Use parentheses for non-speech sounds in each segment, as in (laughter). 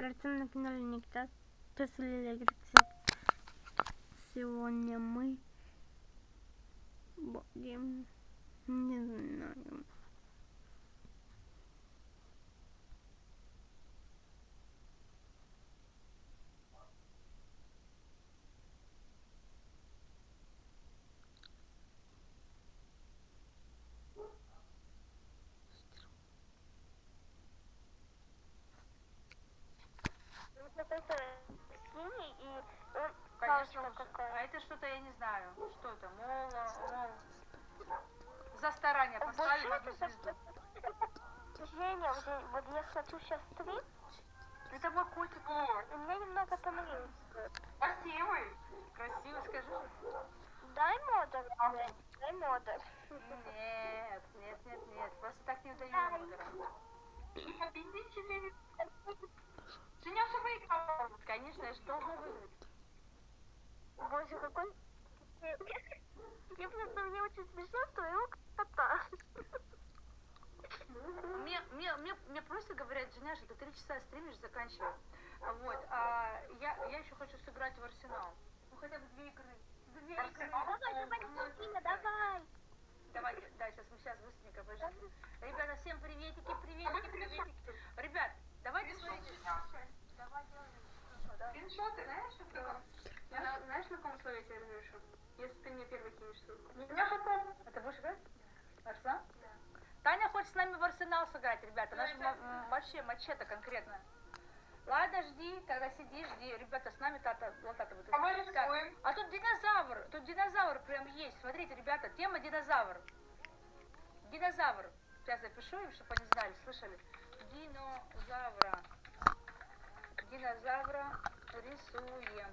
На канале Никита. Тесла рецепт. Сегодня мы будем, не знаю, вот это синий, и он Какая. А это что-то, я не знаю, что это, мол, мол, за старание поставили в одну звезду. Женя, вот, я- вот смотрю сейчас стрим, Это мой котик. и мне немного понравилось. Красивый. Красивый, скажи. Дай модер, Жень, дай модер. Нет, нет, нет, нет, просто так не удаю модера. Победители. Женя уже выиграла. Конечно, же должна выиграть. Боже, какой... Я просто, мне очень смешно, что его кота. Мне, мне, мне, мне просто говорят, Женя, что ты три часа стримишь, заканчивай. Вот, а я, я еще хочу сыграть в Арсенал. Ну, хотя бы две игры. Две игры. Давай, давай, Кристина, давай. Давайте, да, сейчас мы сейчас быстренько подожди. Ребята, всем приветики, приветики, приветики. Ребят, давайте смотрите. Давай делаем. Скриншоты, знаешь, что такое? Я, знаешь, на каком условии я тебе разрешу? Если ты мне первый кинешь ссылку. Меня потом. А ты будешь играть? Арсенал? Таня хочет с нами в Арсенал сыграть, ребята. М, вообще мачете конкретно. Ладно, жди, тогда сиди, жди. Ребята, с нами тата, вот тата будет. А мы Так, рисуем. а тут динозавр, тут динозавр прям есть. Смотрите, ребята, тема динозавр. Динозавр. Сейчас запишу им, чтобы они знали, слышали. Динозавра. Динозавра рисуем.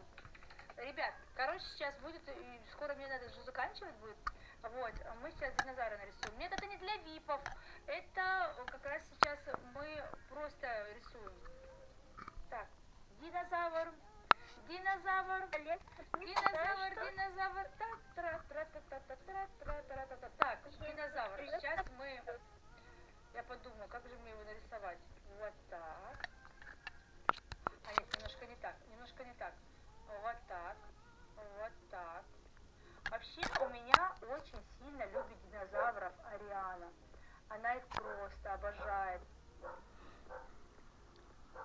Ребят, короче, сейчас будет, и скоро мне надо же заканчивать будет. Вот, а мы сейчас динозавра нарисуем. Нет, это не для випов. Это как раз сейчас мы просто рисуем. Так, динозавр. Динозавр. Динозавр, динозавр. Та- тра- тра- та- та- та- тра- тра- тра- та- та. Так, динозавр. Сейчас мы... Я подумаю, как же мне его нарисовать. Вот так. А нет, немножко не так. Немножко не так. Вот так. Вот так. Вообще у меня очень сильно любит динозавров Ариана. Она их просто обожает.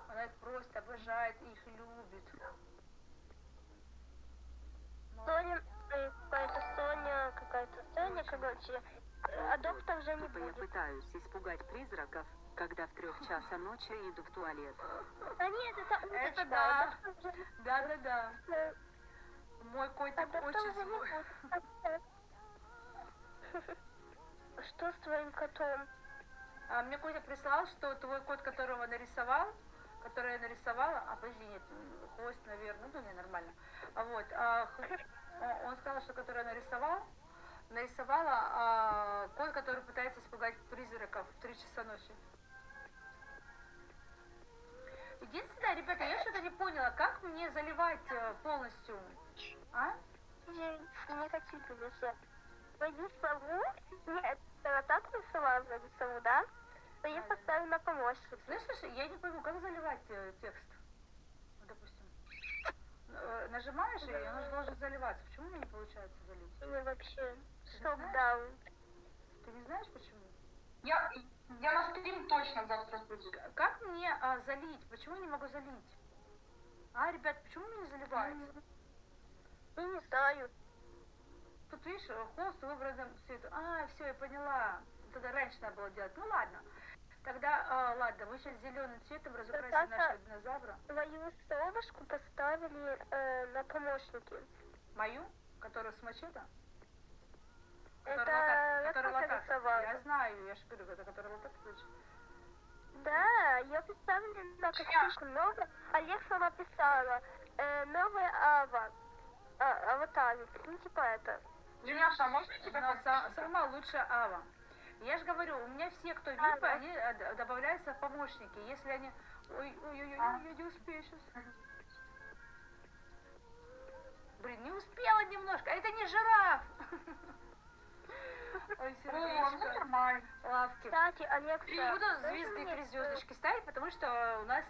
Она их просто обожает и их любит. Ну, Соня, э, какая-то Соня, какая-то Соня, короче, э, а доктор же не Типа я будет. пытаюсь испугать призраков, когда в трех часа ночи иду в туалет. А нет, это уточка. Это да. Да-да-да. Мой А котик доктор очень злой. Что с твоим котом? А мне Котя прислал, что твой кот, которого нарисовал, который я нарисовала, а подожди, нет, хвост, наверное, ну, не, нормально. А вот, а, х- о- он сказал, что который я нарисовал, нарисовала а, кот, который пытается испугать призраков в 3 часа ночи. Единственное, ребята, я что-то не поняла, как мне заливать э, полностью, а? Хочу тебе все. Пойди сову. Нет, ты вот так рисовала вроде сову, да? То я поставлю на помощник. Слышишь, я не пойму, как заливать э, текст? Ну, допустим. Э, Нажимаешь, и он же должен заливаться. Почему у меня не получается залить? Или вообще шок-даун. Ты не знаешь почему? Я, я на стрим точно завтра буду. Как мне а, залить? Почему я не могу залить? А, ребят, почему у меня не заливается? Я не знаю. Тут, видишь, э, холст выбранным цветом. А, все, я поняла. Тогда раньше надо было делать. Ну ладно. Тогда, а, ладно, мы сейчас зеленым цветом разукрасим Тата. нашего динозавра. Твою совушку поставили э, на помощники. Мою, которую с мачете. Это которая тоже лотак. рисовала. Я знаю, я же говорю, это которая лотак ключ. Да, я поставила на картинку новую. Олег сама писала. Э, новая Ава. А, аватар. Ну, типа это. Женяша, а можно тебя Но подписать? са- сама лучшая Ава. Я же говорю, у меня все, кто А, випы, они э, добавляются в помощники. Если они... Ой, ой, ой, ой, А. я не успею сейчас. Блин, не успела немножко. Это не жираф. (laughs) Ой, нормально. Лавки. Кстати, Алекса. Буду звезды три э, звездочки ставить, потому что у нас